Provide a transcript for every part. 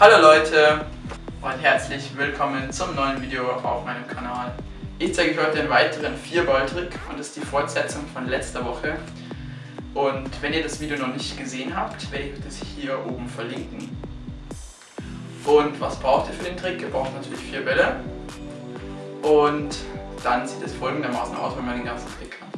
Hallo Leute und herzlich willkommen zum neuen Video auf meinem Kanal. Ich zeige euch heute einen weiteren 4-Ball-Trick und das ist die Fortsetzung von letzter Woche. Und wenn ihr das Video noch nicht gesehen habt, werde ich das hier oben verlinken. Und was braucht ihr für den Trick? Ihr braucht natürlich vier Bälle und dann sieht es folgendermaßen aus, wenn man den ganzen Trick hat.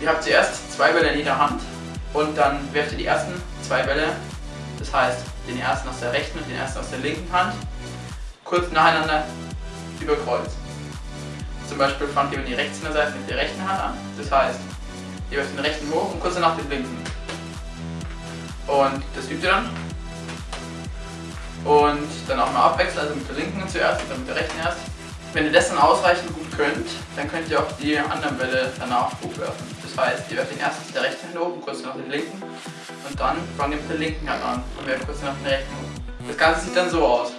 Ihr habt zuerst zwei Bälle in jeder Hand und dann werft ihr die ersten zwei Bälle, das heißt den ersten aus der rechten und den ersten aus der linken Hand, kurz nacheinander über Kreuz. Zum Beispiel fangt ihr, wenn ihr rechts in der Seite mit der rechten Hand an, das heißt, ihr werft den rechten hoch und kurz danach den linken. Und das übt ihr dann. Und dann auch mal abwechseln, also mit der linken zuerst und dann mit der rechten erst. Wenn ihr das dann ausreichend gut könnt, dann könnt ihr auch die anderen Bälle danach hochwerfen. Das heißt, ihr werft den ersten mit der rechten Hand oben, kurz nach den linken und dann fangt ihr mit der linken Hand an und werft kurz nach den rechten. Das Ganze sieht dann so aus.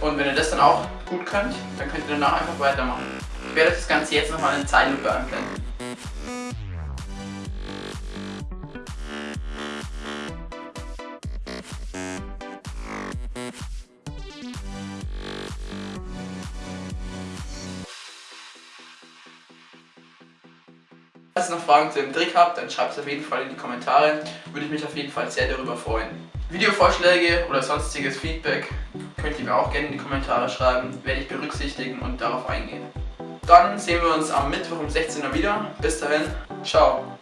Und wenn ihr das dann auch gut könnt, dann könnt ihr danach einfach weitermachen. Ich werde das Ganze jetzt nochmal in Zeitlupe anblenden. Falls ihr noch Fragen zu dem Trick habt, dann schreibt es auf jeden Fall in die Kommentare. Würde ich mich auf jeden Fall sehr darüber freuen. Videovorschläge oder sonstiges Feedback könnt ihr mir auch gerne in die Kommentare schreiben. Werde ich berücksichtigen und darauf eingehen. Dann sehen wir uns am Mittwoch um 16 Uhr wieder. Bis dahin, ciao.